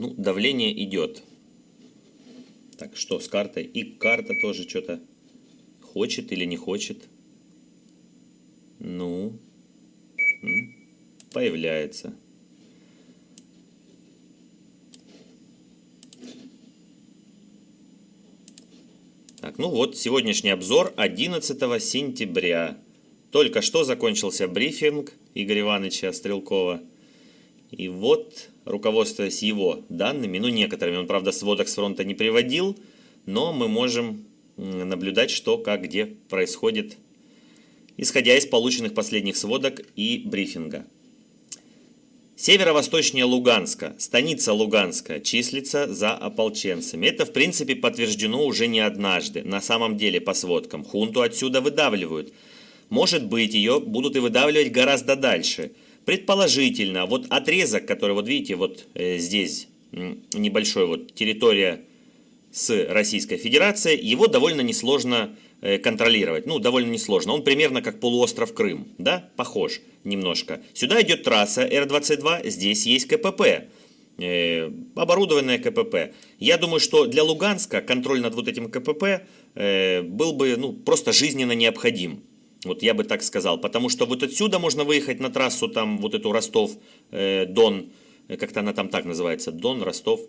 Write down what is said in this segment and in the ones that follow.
Ну, давление идет. Так, что с картой? И карта тоже что-то хочет или не хочет. Ну, появляется. Так, ну вот, сегодняшний обзор 11 сентября. Только что закончился брифинг Игоря Ивановича Стрелкова. И вот, руководствуясь его данными, ну некоторыми, он, правда, сводок с фронта не приводил, но мы можем наблюдать, что, как, где происходит, исходя из полученных последних сводок и брифинга. Северо-восточнее Луганска, станица Луганска, числится за ополченцами. Это, в принципе, подтверждено уже не однажды. На самом деле, по сводкам, хунту отсюда выдавливают. Может быть, ее будут и выдавливать гораздо дальше. Предположительно, вот отрезок, который, вот видите, вот э, здесь небольшой вот территория с Российской Федерацией, его довольно несложно Э, контролировать. Ну, довольно несложно. Он примерно как полуостров Крым, да, похож немножко. Сюда идет трасса Р-22, здесь есть КПП, э, оборудованное КПП. Я думаю, что для Луганска контроль над вот этим КПП э, был бы, ну, просто жизненно необходим. Вот я бы так сказал, потому что вот отсюда можно выехать на трассу, там, вот эту Ростов-Дон, э, как-то она там так называется, Дон, Ростов,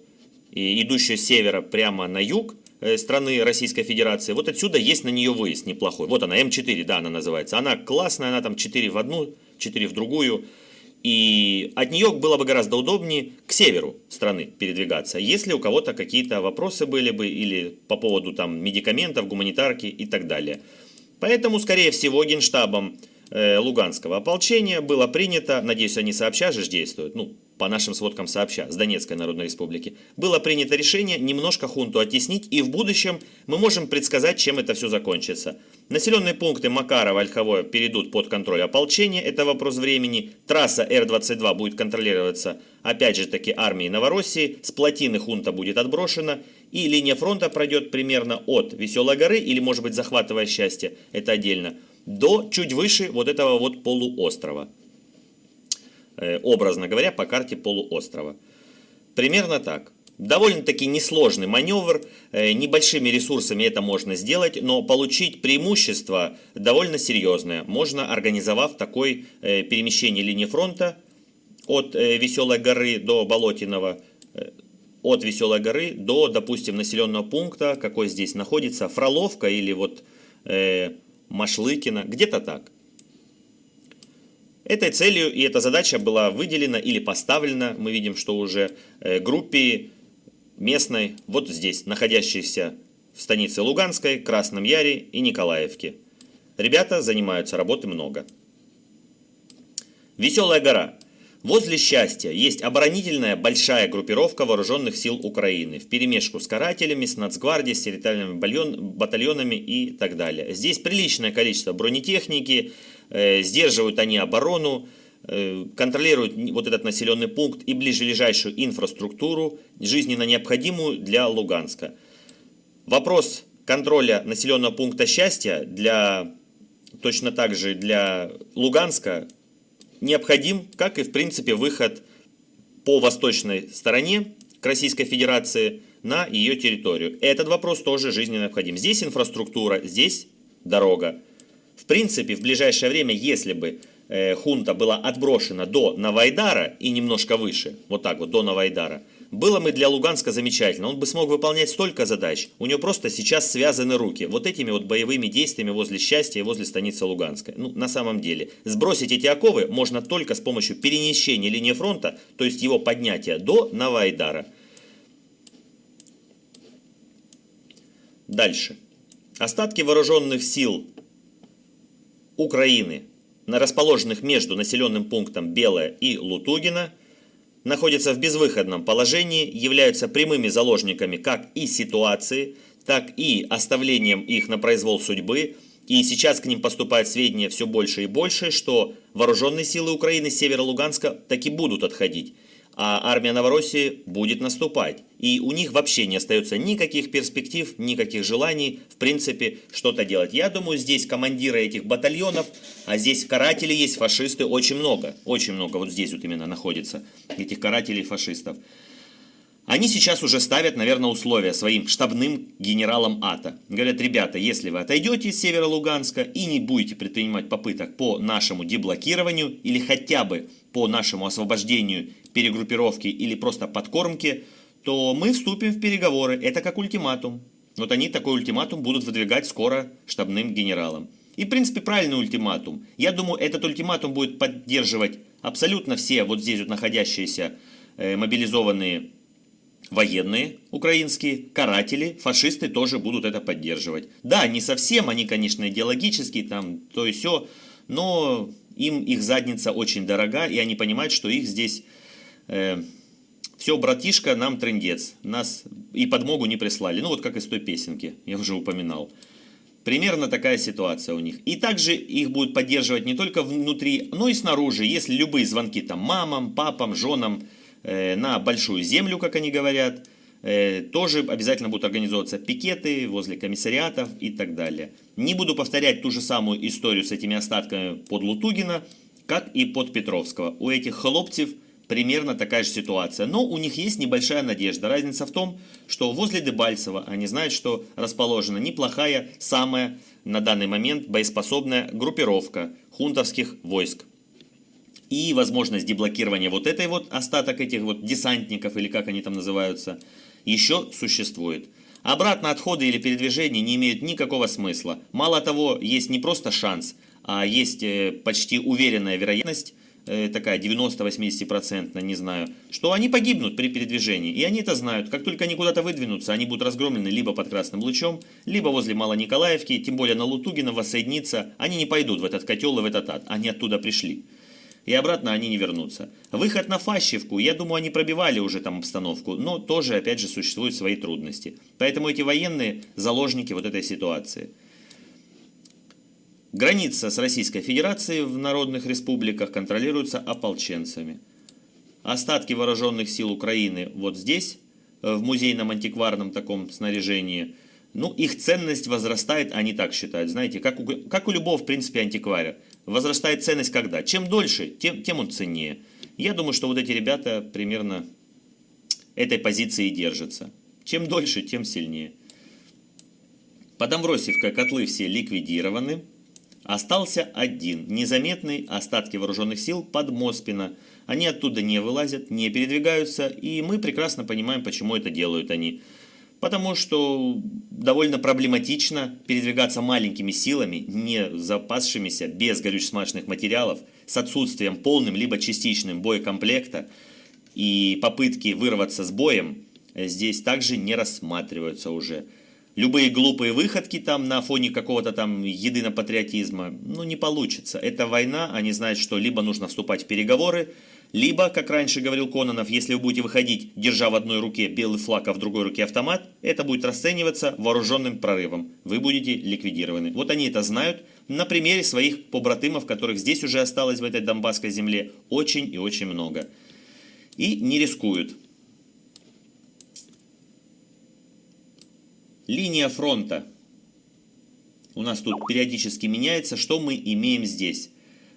и идущую с севера прямо на юг, Э, страны Российской Федерации, вот отсюда есть на нее выезд неплохой. Вот она, М4, да, она называется. Она классная, она там 4 в одну, 4 в другую. И от нее было бы гораздо удобнее к северу страны передвигаться, если у кого-то какие-то вопросы были бы или по поводу там медикаментов, гуманитарки и так далее. Поэтому, скорее всего, генштабом э, Луганского ополчения было принято, надеюсь, они сообща же действуют, ну, по нашим сводкам сообща, с Донецкой Народной Республики, было принято решение немножко хунту оттеснить, и в будущем мы можем предсказать, чем это все закончится. Населенные пункты Макарова, Ольховое перейдут под контроль ополчения, это вопрос времени. Трасса Р-22 будет контролироваться, опять же таки, армией Новороссии, с плотины хунта будет отброшена, и линия фронта пройдет примерно от Веселой горы, или может быть захватывая счастье, это отдельно, до чуть выше вот этого вот полуострова. Э, образно говоря, по карте полуострова. Примерно так. Довольно-таки несложный маневр, э, небольшими ресурсами это можно сделать, но получить преимущество довольно серьезное. Можно, организовав такое э, перемещение линии фронта от Веселой горы до Болотиного, от Веселой горы до, допустим, населенного пункта, какой здесь находится, Фроловка или вот э, Машлыкина, где-то так. Этой целью и эта задача была выделена или поставлена, мы видим, что уже э, группе местной, вот здесь, находящейся в станице Луганской, Красном Яре и Николаевке. Ребята занимаются, работы много. Веселая гора. Возле счастья есть оборонительная большая группировка вооруженных сил Украины в перемешку с карателями, с нацгвардией, с территориальными батальонами и так далее. Здесь приличное количество бронетехники, Э, сдерживают они оборону, э, контролируют вот этот населенный пункт и ближайшую инфраструктуру, жизненно необходимую для Луганска. Вопрос контроля населенного пункта счастья для, точно так же для Луганска необходим, как и в принципе выход по восточной стороне к Российской Федерации на ее территорию. Этот вопрос тоже жизненно необходим. Здесь инфраструктура, здесь дорога. В принципе, в ближайшее время, если бы э, хунта была отброшена до Навайдара и немножко выше, вот так вот, до Навайдара, было бы для Луганска замечательно. Он бы смог выполнять столько задач. У него просто сейчас связаны руки. Вот этими вот боевыми действиями возле счастья и возле станицы Луганска. Ну, на самом деле. Сбросить эти оковы можно только с помощью перемещения линии фронта, то есть его поднятия до Навайдара. Дальше. Остатки вооруженных сил Украины, расположенных между населенным пунктом Белое и Лутугина, находятся в безвыходном положении, являются прямыми заложниками как и ситуации, так и оставлением их на произвол судьбы, и сейчас к ним поступают сведения все больше и больше, что вооруженные силы Украины с севера Луганска таки будут отходить а армия Новороссии будет наступать. И у них вообще не остается никаких перспектив, никаких желаний, в принципе, что-то делать. Я думаю, здесь командиры этих батальонов, а здесь каратели есть, фашисты, очень много. Очень много вот здесь вот именно находится, этих карателей фашистов. Они сейчас уже ставят, наверное, условия своим штабным генералам АТО. Говорят, ребята, если вы отойдете с севера Луганска и не будете предпринимать попыток по нашему деблокированию или хотя бы по нашему освобождению, перегруппировке или просто подкормке, то мы вступим в переговоры. Это как ультиматум. Вот они такой ультиматум будут выдвигать скоро штабным генералам. И, в принципе, правильный ультиматум. Я думаю, этот ультиматум будет поддерживать абсолютно все вот здесь вот находящиеся э, мобилизованные военные украинские, каратели, фашисты тоже будут это поддерживать. Да, не совсем, они, конечно, идеологические, там, то и все, но им их задница очень дорога, и они понимают, что их здесь... Э, все, братишка, нам трендец. Нас и подмогу не прислали. Ну, вот как из той песенки, я уже упоминал. Примерно такая ситуация у них. И также их будут поддерживать не только внутри, но и снаружи. Если любые звонки там мамам, папам, женам, Э, на большую землю, как они говорят. Э, тоже обязательно будут организовываться пикеты возле комиссариатов и так далее. Не буду повторять ту же самую историю с этими остатками под Лутугина, как и под Петровского. У этих хлопцев примерно такая же ситуация. Но у них есть небольшая надежда. Разница в том, что возле Дебальцева они знают, что расположена неплохая, самая на данный момент боеспособная группировка хунтовских войск и возможность деблокирования вот этой вот остаток этих вот десантников, или как они там называются, еще существует. Обратно отходы или передвижения не имеют никакого смысла. Мало того, есть не просто шанс, а есть э, почти уверенная вероятность, э, такая 90-80%, не знаю, что они погибнут при передвижении. И они это знают. Как только они куда-то выдвинутся, они будут разгромлены либо под Красным Лучом, либо возле Малониколаевки, тем более на Лутугина воссоединиться. Они не пойдут в этот котел и в этот ад. Они оттуда пришли и обратно они не вернутся. Выход на Фащевку, я думаю, они пробивали уже там обстановку, но тоже, опять же, существуют свои трудности. Поэтому эти военные заложники вот этой ситуации. Граница с Российской Федерацией в народных республиках контролируется ополченцами. Остатки вооруженных сил Украины вот здесь, э, в музейном антикварном таком снаряжении, ну, их ценность возрастает, они так считают, знаете, как у, как у любого, в принципе, антикваря возрастает ценность когда? Чем дольше, тем, тем он ценнее. Я думаю, что вот эти ребята примерно этой позиции держатся. Чем дольше, тем сильнее. Под Амвросиевкой котлы все ликвидированы. Остался один, незаметный, остатки вооруженных сил под Моспино. Они оттуда не вылазят, не передвигаются, и мы прекрасно понимаем, почему это делают они потому что довольно проблематично передвигаться маленькими силами, не запасшимися, без горюче-смазочных материалов, с отсутствием полным либо частичным боекомплекта, и попытки вырваться с боем здесь также не рассматриваются уже. Любые глупые выходки там на фоне какого-то там единопатриотизма, ну не получится. Это война, они знают, что либо нужно вступать в переговоры, либо, как раньше говорил Кононов, если вы будете выходить, держа в одной руке белый флаг, а в другой руке автомат, это будет расцениваться вооруженным прорывом. Вы будете ликвидированы. Вот они это знают на примере своих побратымов, которых здесь уже осталось в этой Донбасской земле очень и очень много. И не рискуют. Линия фронта. У нас тут периодически меняется. Что мы имеем здесь?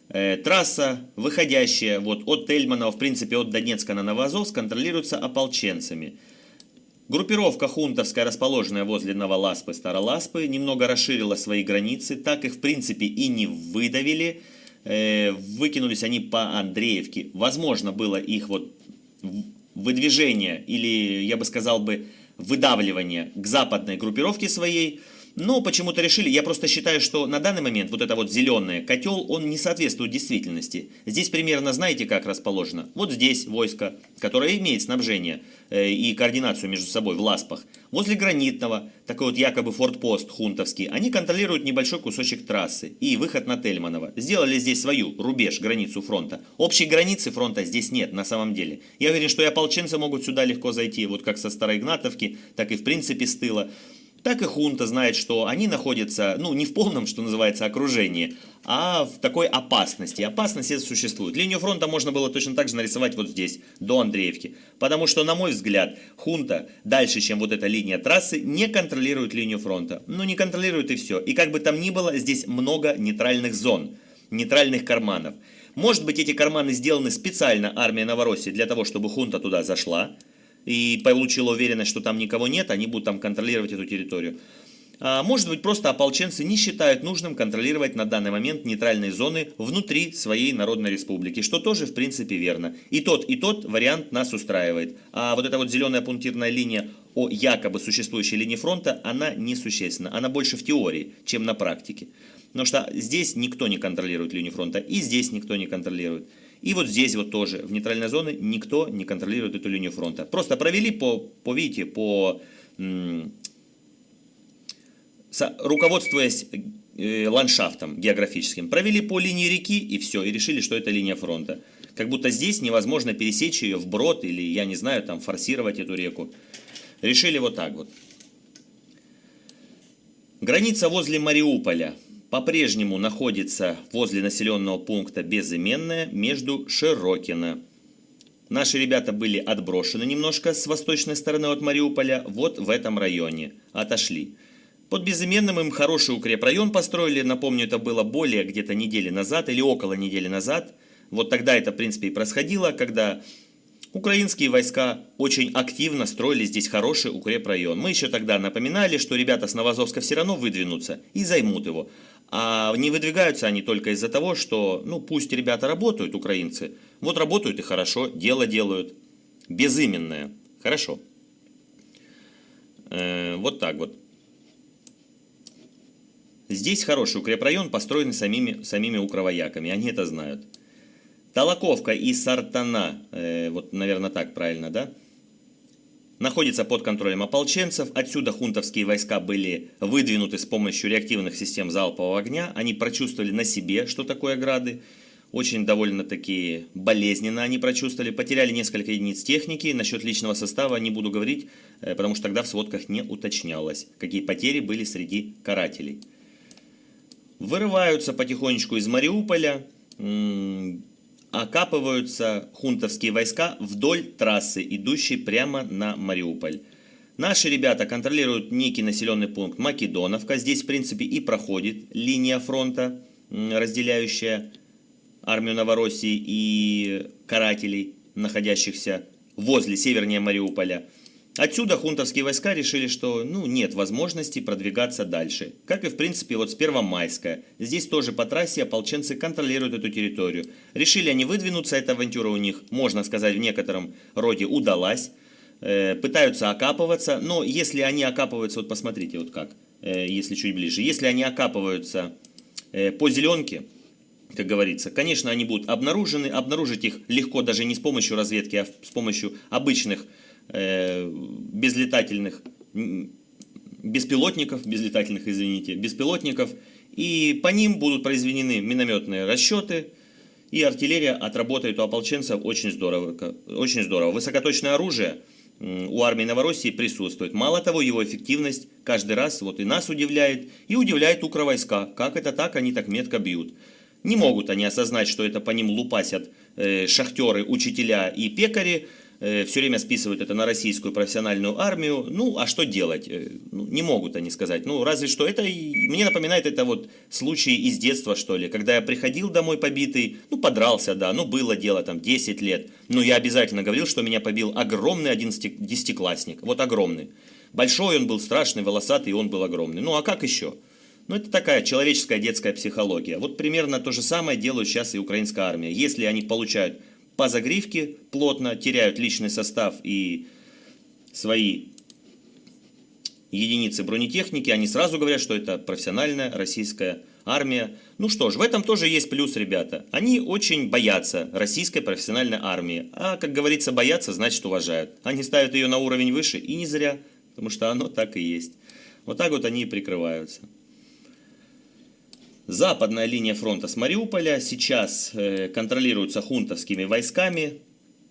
Э, трасса, выходящая вот от Тельманова, в принципе от Донецка на Новоазовск, контролируется ополченцами. Группировка хунтовская, расположенная возле Новоласпы, Староласпы, немного расширила свои границы, так их в принципе и не выдавили. Э, выкинулись они по Андреевке. Возможно было их вот выдвижение или, я бы сказал бы, выдавливание к западной группировке своей – но почему-то решили, я просто считаю, что на данный момент вот это вот зеленый котел, он не соответствует действительности. Здесь примерно знаете, как расположено? Вот здесь войско, которое имеет снабжение э, и координацию между собой в Ласпах. Возле Гранитного, такой вот якобы фортпост хунтовский, они контролируют небольшой кусочек трассы и выход на Тельманово. Сделали здесь свою рубеж, границу фронта. Общей границы фронта здесь нет на самом деле. Я уверен, что и ополченцы могут сюда легко зайти, вот как со Староигнатовки, так и в принципе с тыла так и хунта знает, что они находятся, ну, не в полном, что называется, окружении, а в такой опасности. Опасность это существует. Линию фронта можно было точно так же нарисовать вот здесь, до Андреевки. Потому что, на мой взгляд, хунта дальше, чем вот эта линия трассы, не контролирует линию фронта. Ну, не контролирует и все. И как бы там ни было, здесь много нейтральных зон, нейтральных карманов. Может быть, эти карманы сделаны специально армией Новороссии для того, чтобы хунта туда зашла, и получила уверенность, что там никого нет, они будут там контролировать эту территорию. А, может быть, просто ополченцы не считают нужным контролировать на данный момент нейтральные зоны внутри своей Народной Республики, что тоже, в принципе, верно. И тот, и тот вариант нас устраивает. А вот эта вот зеленая пунктирная линия о якобы существующей линии фронта, она несущественна. Она больше в теории, чем на практике. Потому что здесь никто не контролирует линию фронта, и здесь никто не контролирует. И вот здесь вот тоже, в нейтральной зоне, никто не контролирует эту линию фронта. Просто провели по, по видите, по руководствуясь э, ландшафтом географическим, провели по линии реки и все, и решили, что это линия фронта. Как будто здесь невозможно пересечь ее вброд или, я не знаю, там форсировать эту реку. Решили вот так вот. Граница возле Мариуполя по-прежнему находится возле населенного пункта Безыменная между Широкино. Наши ребята были отброшены немножко с восточной стороны от Мариуполя, вот в этом районе. Отошли. Под Безыменным им хороший укрепрайон построили, напомню, это было более где-то недели назад или около недели назад. Вот тогда это, в принципе, и происходило, когда украинские войска очень активно строили здесь хороший укрепрайон. Мы еще тогда напоминали, что ребята с Новозовска все равно выдвинутся и займут его. А не выдвигаются они только из-за того, что, ну, пусть ребята работают, украинцы. Вот работают и хорошо, дело делают. Безыменное. Хорошо. Э, вот так вот. Здесь хороший укрепрайон, построенный самими, самими укровояками, они это знают. Толоковка и Сартана, э, вот, наверное, так правильно, да? Находится под контролем ополченцев. Отсюда хунтовские войска были выдвинуты с помощью реактивных систем залпового огня. Они прочувствовали на себе, что такое грады. Очень довольно-таки болезненно они прочувствовали. Потеряли несколько единиц техники. Насчет личного состава не буду говорить, э, потому что тогда в сводках не уточнялось, какие потери были среди карателей вырываются потихонечку из Мариуполя, окапываются хунтовские войска вдоль трассы, идущей прямо на Мариуполь. Наши ребята контролируют некий населенный пункт Македоновка. Здесь, в принципе, и проходит линия фронта, разделяющая армию Новороссии и карателей, находящихся возле, севернее Мариуполя. Отсюда хунтовские войска решили, что ну, нет возможности продвигаться дальше. Как и в принципе вот с Первомайска. Здесь тоже по трассе ополченцы контролируют эту территорию. Решили они выдвинуться, эта авантюра у них, можно сказать, в некотором роде удалась. Э, пытаются окапываться, но если они окапываются, вот посмотрите вот как, э, если чуть ближе. Если они окапываются э, по зеленке, как говорится. Конечно, они будут обнаружены, обнаружить их легко даже не с помощью разведки, а с помощью обычных Э, безлетательных, беспилотников, безлетательных, извините, беспилотников, и по ним будут произведены минометные расчеты, и артиллерия отработает у ополченцев очень здорово. Очень здорово. Высокоточное оружие у армии Новороссии присутствует. Мало того, его эффективность каждый раз вот и нас удивляет, и удивляет укровойска. Как это так, они так метко бьют. Не могут они осознать, что это по ним лупасят э, шахтеры, учителя и пекари, все время списывают это на российскую профессиональную армию. Ну, а что делать? Э, ну, не могут они сказать. Ну, разве что это, мне напоминает это вот случай из детства, что ли, когда я приходил домой побитый, ну, подрался, да, ну, было дело там 10 лет, но я обязательно говорил, что меня побил огромный один десятиклассник, вот огромный. Большой он был, страшный, волосатый, он был огромный. Ну, а как еще? Ну, это такая человеческая детская психология. Вот примерно то же самое делают сейчас и украинская армия. Если они получают по загривке плотно, теряют личный состав и свои единицы бронетехники, они сразу говорят, что это профессиональная российская армия. Ну что ж, в этом тоже есть плюс, ребята. Они очень боятся российской профессиональной армии. А, как говорится, боятся, значит уважают. Они ставят ее на уровень выше, и не зря, потому что оно так и есть. Вот так вот они и прикрываются. Западная линия фронта с Мариуполя сейчас э, контролируется хунтовскими войсками.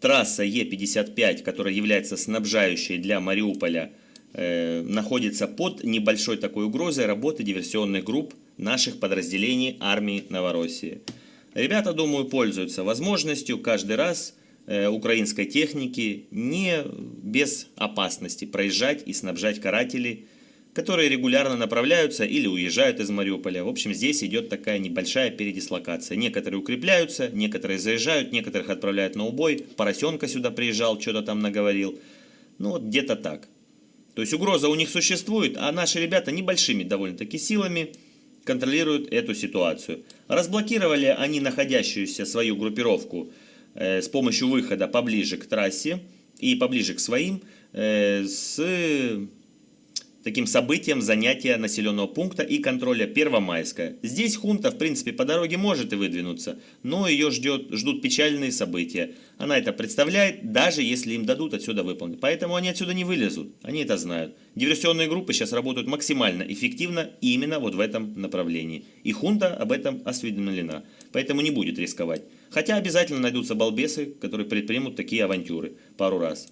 Трасса Е-55, которая является снабжающей для Мариуполя, э, находится под небольшой такой угрозой работы диверсионных групп наших подразделений армии Новороссии. Ребята, думаю, пользуются возможностью каждый раз э, украинской техники не без опасности проезжать и снабжать карателей которые регулярно направляются или уезжают из Мариуполя. В общем, здесь идет такая небольшая передислокация. Некоторые укрепляются, некоторые заезжают, некоторых отправляют на убой. Поросенка сюда приезжал, что-то там наговорил. Ну вот где-то так. То есть угроза у них существует, а наши ребята небольшими довольно-таки силами контролируют эту ситуацию. Разблокировали они находящуюся свою группировку э, с помощью выхода поближе к трассе и поближе к своим э, с таким событием занятия населенного пункта и контроля Первомайска. Здесь хунта, в принципе, по дороге может и выдвинуться, но ее ждет, ждут печальные события. Она это представляет, даже если им дадут отсюда выполнить. Поэтому они отсюда не вылезут, они это знают. Диверсионные группы сейчас работают максимально эффективно именно вот в этом направлении. И хунта об этом осведомлена, поэтому не будет рисковать. Хотя обязательно найдутся балбесы, которые предпримут такие авантюры пару раз.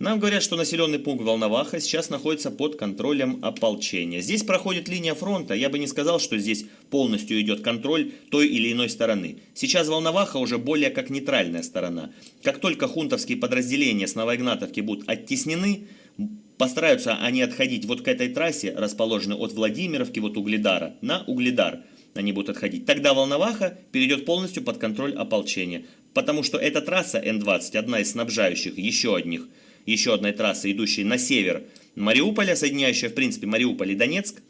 Нам говорят, что населенный пункт Волноваха сейчас находится под контролем ополчения. Здесь проходит линия фронта. Я бы не сказал, что здесь полностью идет контроль той или иной стороны. Сейчас Волноваха уже более как нейтральная сторона. Как только хунтовские подразделения с Новоигнатовки будут оттеснены, постараются они отходить вот к этой трассе, расположенной от Владимировки, вот Угледара, на Угледар они будут отходить. Тогда Волноваха перейдет полностью под контроль ополчения. Потому что эта трасса Н-20, одна из снабжающих еще одних еще одной трассы, идущей на север Мариуполя, соединяющая, в принципе, Мариуполь и Донецк.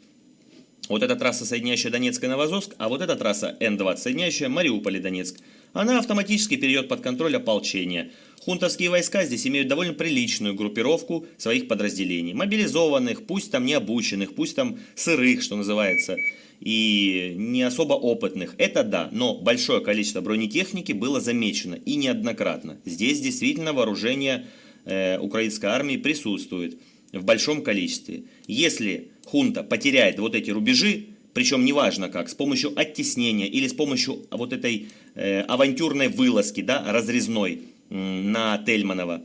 Вот эта трасса, соединяющая Донецк и Новозовск, а вот эта трасса Н-20, соединяющая Мариуполь и Донецк. Она автоматически перейдет под контроль ополчения. Хунтовские войска здесь имеют довольно приличную группировку своих подразделений. Мобилизованных, пусть там не обученных, пусть там сырых, что называется, и не особо опытных. Это да, но большое количество бронетехники было замечено и неоднократно. Здесь действительно вооружение украинской армии присутствует в большом количестве. Если хунта потеряет вот эти рубежи, причем неважно как, с помощью оттеснения или с помощью вот этой э, авантюрной вылазки, да, разрезной э, на Тельманова,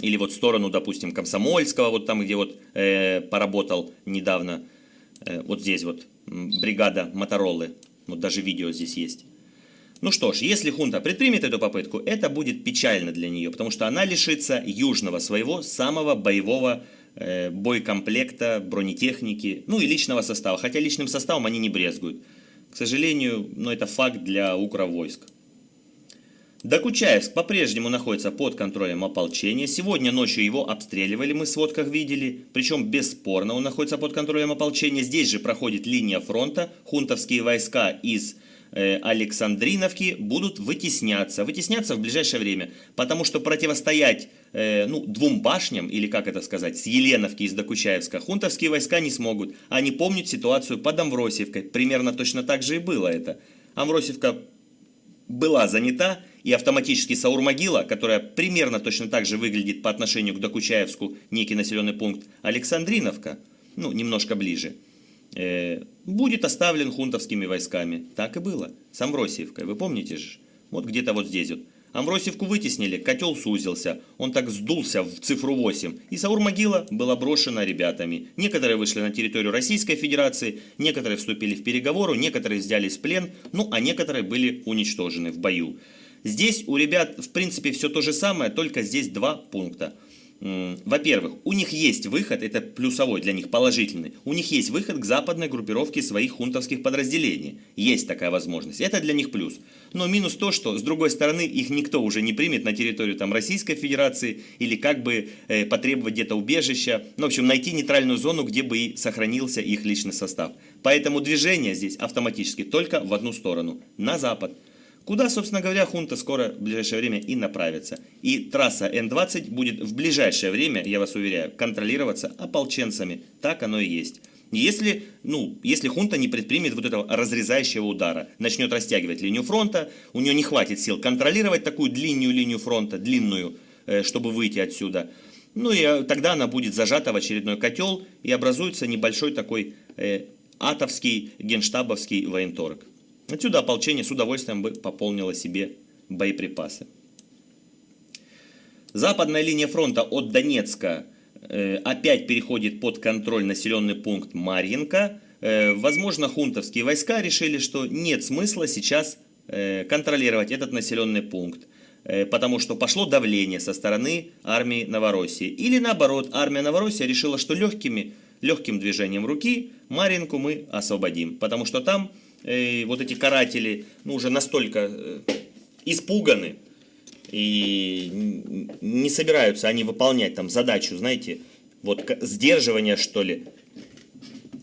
или вот в сторону, допустим, Комсомольского, вот там, где вот э, поработал недавно, э, вот здесь вот бригада Моторолы, вот даже видео здесь есть. Ну что ж, если хунта предпримет эту попытку, это будет печально для нее, потому что она лишится южного своего самого боевого э, бойкомплекта, бронетехники, ну и личного состава. Хотя личным составом они не брезгуют. К сожалению, но это факт для укровойск. Докучаевск по-прежнему находится под контролем ополчения. Сегодня ночью его обстреливали, мы в сводках видели. Причем бесспорно он находится под контролем ополчения. Здесь же проходит линия фронта. Хунтовские войска из Александриновки будут вытесняться, вытесняться в ближайшее время, потому что противостоять э, ну, двум башням, или как это сказать, с Еленовки из Докучаевска, хунтовские войска не смогут. Они помнят ситуацию под Амвросиевкой, примерно точно так же и было это. Амвросиевка была занята, и автоматически Саурмогила, которая примерно точно так же выглядит по отношению к Докучаевску, некий населенный пункт, Александриновка, ну, немножко ближе – Э, будет оставлен хунтовскими войсками. Так и было. С Амвросиевкой, вы помните же? Вот где-то вот здесь вот. Амвросиевку вытеснили, котел сузился, он так сдулся в цифру 8, и Саур-могила была брошена ребятами. Некоторые вышли на территорию Российской Федерации, некоторые вступили в переговоры, некоторые взялись в плен, ну а некоторые были уничтожены в бою. Здесь у ребят в принципе все то же самое, только здесь два пункта – во-первых, у них есть выход, это плюсовой для них, положительный, у них есть выход к западной группировке своих хунтовских подразделений. Есть такая возможность. Это для них плюс. Но минус то, что с другой стороны их никто уже не примет на территорию там, Российской Федерации или как бы э, потребовать где-то убежища. Ну, в общем, найти нейтральную зону, где бы и сохранился их личный состав. Поэтому движение здесь автоматически только в одну сторону, на запад. Куда, собственно говоря, хунта скоро в ближайшее время и направится. И трасса Н-20 будет в ближайшее время, я вас уверяю, контролироваться ополченцами. Так оно и есть. Если, ну, если хунта не предпримет вот этого разрезающего удара, начнет растягивать линию фронта, у нее не хватит сил контролировать такую длинную линию фронта, длинную, э, чтобы выйти отсюда, ну и э, тогда она будет зажата в очередной котел и образуется небольшой такой э, атовский генштабовский военторг. Отсюда ополчение с удовольствием бы пополнило себе боеприпасы. Западная линия фронта от Донецка э, опять переходит под контроль населенный пункт Марьинка. Э, возможно, хунтовские войска решили, что нет смысла сейчас э, контролировать этот населенный пункт, потому что пошло давление со стороны армии Новороссии. Или наоборот, армия Новороссии решила, что легкими, легким движением руки Маринку мы освободим, потому что там вот эти каратели ну, уже настолько испуганы, И не собираются они выполнять там задачу, знаете, вот сдерживания, что ли.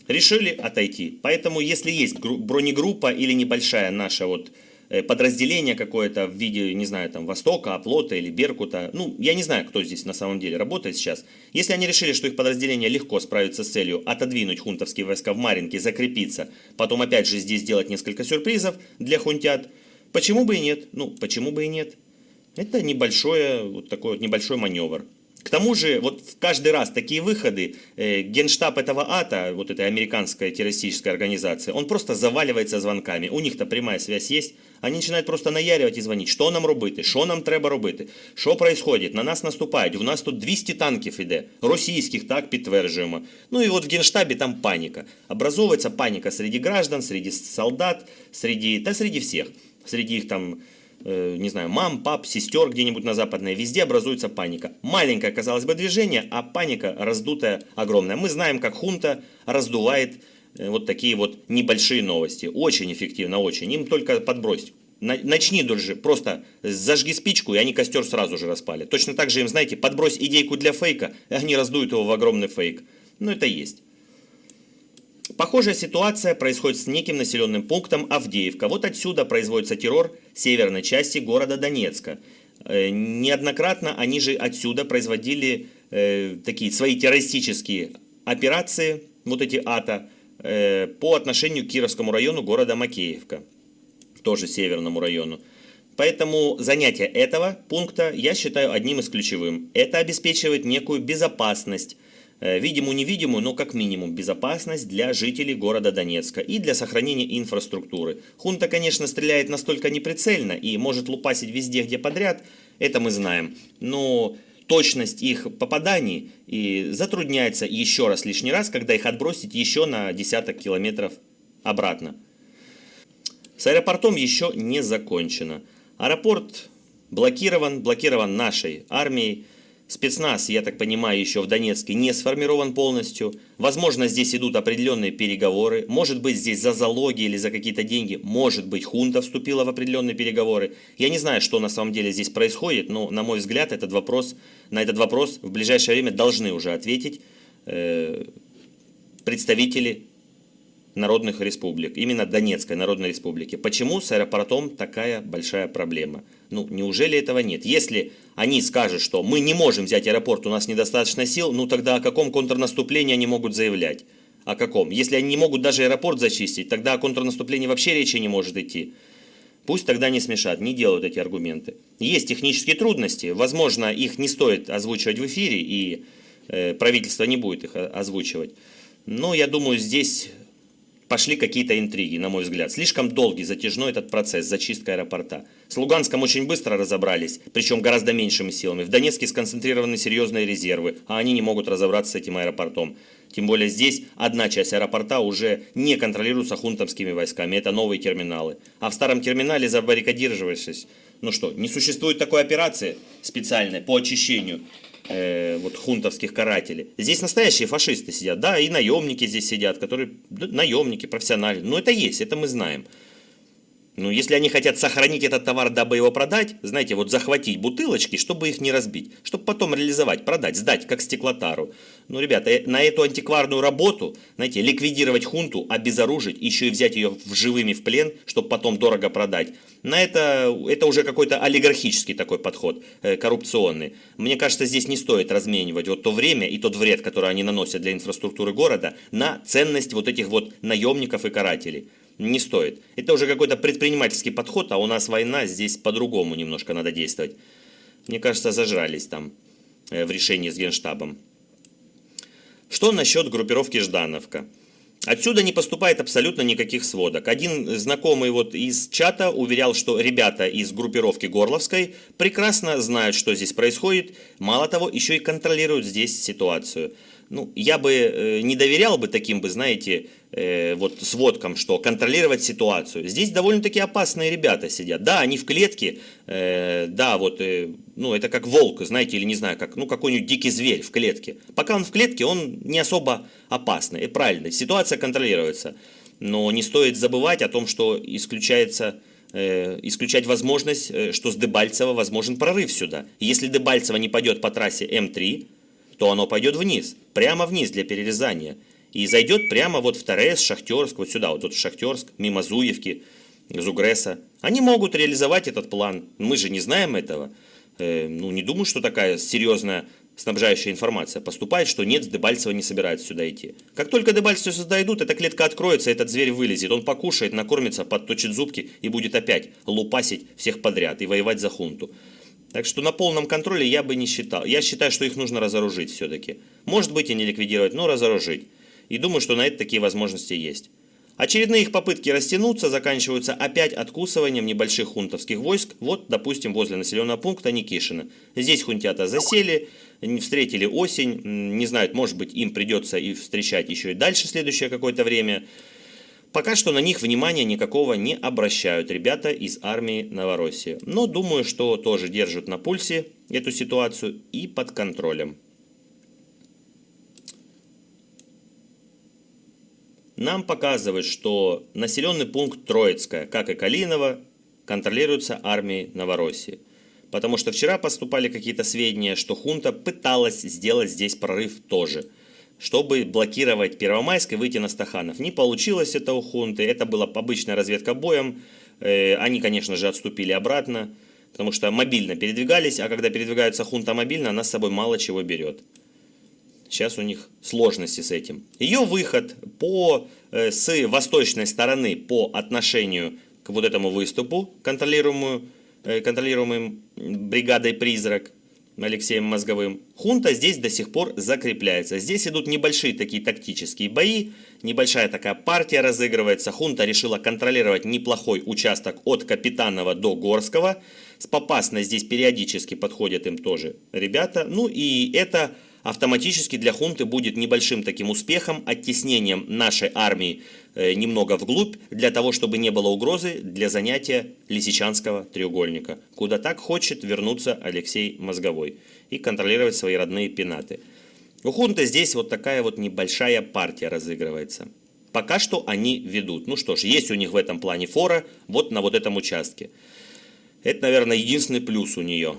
Решили отойти. Поэтому, если есть бронегруппа или небольшая наша вот Э, подразделение какое-то в виде, не знаю, там, Востока, Оплота или Беркута. Ну, я не знаю, кто здесь на самом деле работает сейчас. Если они решили, что их подразделение легко справится с целью отодвинуть хунтовские войска в Маринке, закрепиться, потом опять же здесь сделать несколько сюрпризов для хунтят, почему бы и нет? Ну, почему бы и нет? Это небольшое, вот такой вот небольшой маневр. К тому же, вот каждый раз такие выходы, э, генштаб этого АТО, вот этой американской террористической организации, он просто заваливается звонками. У них-то прямая связь есть. Они начинають просто наяривать и звонить, что нам робити, что нам треба робити, що происходит, на нас наступають, у нас тут 200 танків іде, російських, так, підтверджуємо. Ну и вот в Генштабе там паника. Образовывается паника среди граждан, среди солдат, среди, да среди всех. Среди их там Э, не знаю, мам, пап, сестер где-нибудь на западной, везде образуется паника. Маленькое, казалось бы, движение, а паника раздутая огромная. Мы знаем, как хунта раздувает э, вот такие вот небольшие новости. Очень эффективно, очень. Им только подбросить. Начни даже, просто зажги спичку, и они костер сразу же распали. Точно так же им, знаете, подбрось идейку для фейка, и они раздуют его в огромный фейк. Ну, это есть. Похожая ситуация происходит с неким населенным пунктом Авдеевка. Вот отсюда производится террор северной части города Донецка. Э, неоднократно они же отсюда производили э, такие свои террористические операции, вот эти АТО, э, по отношению к Кировскому району города Макеевка, тоже северному району. Поэтому занятие этого пункта я считаю одним из ключевым. Это обеспечивает некую безопасность видимую-невидимую, но как минимум безопасность для жителей города Донецка и для сохранения инфраструктуры. Хунта, конечно, стреляет настолько неприцельно и может лупасить везде, где подряд, это мы знаем, но точность их попаданий и затрудняется еще раз лишний раз, когда их отбросить еще на десяток километров обратно. С аэропортом еще не закончено. Аэропорт блокирован, блокирован нашей армией. Спецназ, я так понимаю, еще в Донецке не сформирован полностью. Возможно, здесь идут определенные переговоры. Может быть, здесь за залоги или за какие-то деньги. Может быть, хунта вступила в определенные переговоры. Я не знаю, что на самом деле здесь происходит, но, на мой взгляд, этот вопрос, на этот вопрос в ближайшее время должны уже ответить э, представители народных республик, именно Донецкой народной республики. Почему с аэропортом такая большая проблема? Ну, неужели этого нет? Если они скажут, что мы не можем взять аэропорт, у нас недостаточно сил, ну тогда о каком контрнаступлении они могут заявлять? О каком? Если они не могут даже аэропорт зачистить, тогда о контрнаступлении вообще речи не может идти. Пусть тогда не смешат, не делают эти аргументы. Есть технические трудности, возможно, их не стоит озвучивать в эфире, и э, правительство не будет их озвучивать. Но я думаю, здесь пошли какие-то интриги, на мой взгляд. Слишком долгий, затяжной этот процесс, зачистка аэропорта. С Луганском очень быстро разобрались, причем гораздо меньшими силами. В Донецке сконцентрированы серьезные резервы, а они не могут разобраться с этим аэропортом. Тем более здесь одна часть аэропорта уже не контролируется хунтовскими войсками, это новые терминалы. А в старом терминале забаррикадировавшись, ну что, не существует такой операции специальной по очищению э, вот хунтовских карателей. Здесь настоящие фашисты сидят, да, и наемники здесь сидят, которые, да, наемники, профессиональные. Но это есть, это мы знаем. Ну, если они хотят сохранить этот товар, дабы его продать, знаете, вот захватить бутылочки, чтобы их не разбить, чтобы потом реализовать, продать, сдать, как стеклотару. Ну, ребята, э, на эту антикварную работу, знаете, ликвидировать хунту, обезоружить, еще и взять ее в живыми в плен, чтобы потом дорого продать, на это, это уже какой-то олигархический такой подход, э, коррупционный. Мне кажется, здесь не стоит разменивать вот то время и тот вред, который они наносят для инфраструктуры города, на ценность вот этих вот наемников и карателей не стоит. Это уже какой-то предпринимательский подход, а у нас война, здесь по-другому немножко надо действовать. Мне кажется, зажрались там э, в решении с Генштабом. Что насчет группировки Ждановка? Отсюда не поступает абсолютно никаких сводок. Один знакомый вот из чата уверял, что ребята из группировки Горловской прекрасно знают, что здесь происходит. Мало того, еще и контролируют здесь ситуацию ну, я бы э, не доверял бы таким бы, знаете, э, вот сводкам, что контролировать ситуацию. Здесь довольно-таки опасные ребята сидят. Да, они в клетке, э, да, вот, э, ну, это как волк, знаете, или не знаю, как, ну, какой-нибудь дикий зверь в клетке. Пока он в клетке, он не особо опасный. И правильно, ситуация контролируется. Но не стоит забывать о том, что исключается э, исключать возможность, э, что с Дебальцева возможен прорыв сюда. Если Дебальцево не пойдет по трассе М3, то оно пойдет вниз, прямо вниз для перерезания. И зайдет прямо вот в Торрес, Шахтерск, вот сюда, вот тут Шахтерск, мимо Зуевки, Зугреса. Они могут реализовать этот план. Мы же не знаем этого. Э, ну, не думаю, что такая серьезная снабжающая информация поступает, что нет, Дебальцева не собирается сюда идти. Как только Дебальцева сюда идут, эта клетка откроется, этот зверь вылезет, он покушает, накормится, подточит зубки и будет опять лупасить всех подряд и воевать за хунту. Так что на полном контроле я бы не считал. Я считаю, что их нужно разоружить все-таки. Может быть и не ликвидировать, но разоружить. И думаю, что на это такие возможности есть. Очередные их попытки растянуться заканчиваются опять откусыванием небольших хунтовских войск, вот, допустим, возле населенного пункта Никишина. Здесь хунтята засели, встретили осень, не знают, может быть, им придется и встречать еще и дальше следующее какое-то время. Пока что на них внимания никакого не обращают ребята из армии Новороссии. Но думаю, что тоже держат на пульсе эту ситуацию и под контролем. нам показывает, что населенный пункт Троицкая, как и Калиново, контролируется армией Новороссии. Потому что вчера поступали какие-то сведения, что хунта пыталась сделать здесь прорыв тоже, чтобы блокировать Первомайск и выйти на Стаханов. Не получилось это у хунты, это была обычная разведка боем. Э, они, конечно же, отступили обратно, потому что мобильно передвигались, а когда передвигается хунта мобильно, она с собой мало чего берет. Сейчас у них сложности с этим. Ее выход по, э, с восточной стороны по отношению к вот этому выступу, контролируемую, э, контролируемым бригадой «Призрак», Алексеем Мозговым. Хунта здесь до сих пор закрепляется. Здесь идут небольшие такие тактические бои, небольшая такая партия разыгрывается. Хунта решила контролировать неплохой участок от Капитанова до Горского. С Попасно здесь периодически подходят им тоже ребята. Ну и это автоматически для хунты будет небольшим таким успехом, оттеснением нашей армии э, немного вглубь, для того, чтобы не было угрозы для занятия Лисичанского треугольника, куда так хочет вернуться Алексей Мозговой и контролировать свои родные пенаты. У хунты здесь вот такая вот небольшая партия разыгрывается. Пока что они ведут. Ну что ж, есть у них в этом плане фора вот на вот этом участке. Это, наверное, единственный плюс у нее.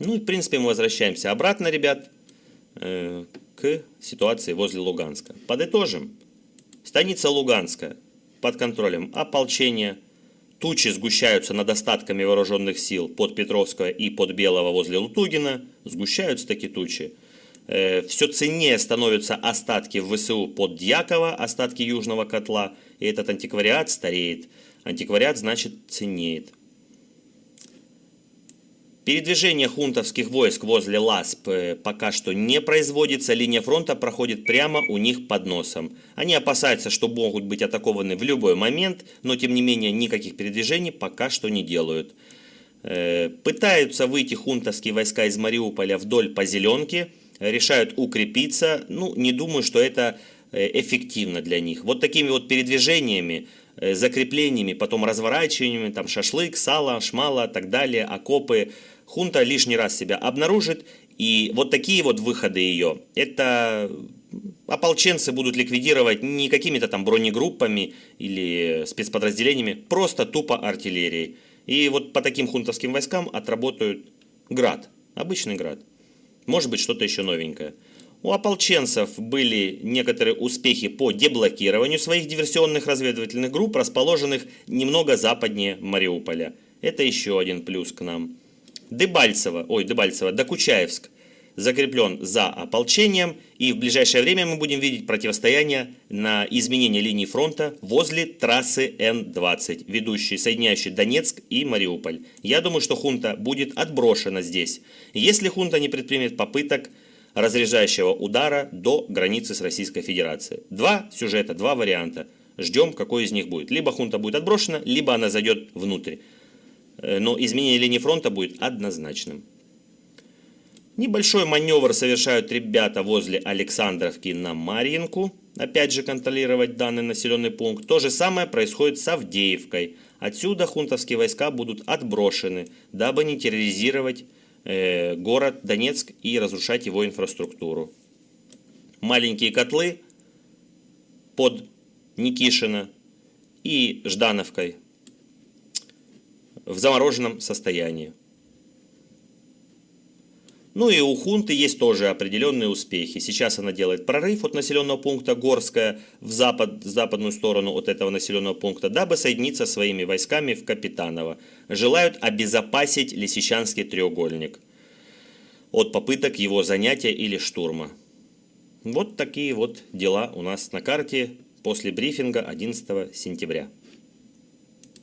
Ну и в принципе мы возвращаемся обратно, ребят, э, к ситуации возле Луганска. Подытожим. Станица Луганска под контролем ополчения. Тучи сгущаются над остатками вооруженных сил под Петровского и под Белого возле Лутугина. Сгущаются такие тучи. Э, Все ценнее становятся остатки в ВСУ под Дьякова, остатки Южного котла. И этот антиквариат стареет. Антиквариат значит ценнеет. Передвижение хунтовских войск возле Ласп э, пока что не производится, линия фронта проходит прямо у них под носом. Они опасаются, что могут быть атакованы в любой момент, но тем не менее никаких передвижений пока что не делают. Э, пытаются выйти хунтовские войска из Мариуполя вдоль по зеленке, решают укрепиться, ну не думаю, что это э, эффективно для них. Вот такими вот передвижениями, закреплениями, потом разворачиваниями, там шашлык, сало, шмала, так далее, окопы – хунта лишний раз себя обнаружит, и вот такие вот выходы ее, это ополченцы будут ликвидировать не какими-то там бронегруппами или спецподразделениями, просто тупо артиллерией. И вот по таким хунтовским войскам отработают град, обычный град. Может быть что-то еще новенькое. У ополченцев были некоторые успехи по деблокированию своих диверсионных разведывательных групп, расположенных немного западнее Мариуполя. Это еще один плюс к нам. Дебальцево, ой, Дебальцево, Докучаевск закреплен за ополчением, и в ближайшее время мы будем видеть противостояние на изменение линии фронта возле трассы Н-20, ведущей, соединяющей Донецк и Мариуполь. Я думаю, что хунта будет отброшена здесь, если хунта не предпримет попыток разряжающего удара до границы с Российской Федерацией. Два сюжета, два варианта. Ждем, какой из них будет. Либо хунта будет отброшена, либо она зайдет внутрь. Э, но изменение линии фронта будет однозначным. Небольшой маневр совершают ребята возле Александровки на Марьинку. Опять же контролировать данный населенный пункт. То же самое происходит с Авдеевкой. Отсюда хунтовские войска будут отброшены, дабы не терроризировать город Донецк и разрушать его инфраструктуру. Маленькие котлы под Никишино и Ждановкой в замороженном состоянии. Ну и у хунты есть тоже определенные успехи. Сейчас она делает прорыв от населенного пункта Горская в запад, западную сторону от этого населенного пункта, дабы соединиться своими войсками в Капитаново. Желают обезопасить Лисичанский треугольник от попыток его занятия или штурма. Вот такие вот дела у нас на карте после брифинга 11 сентября.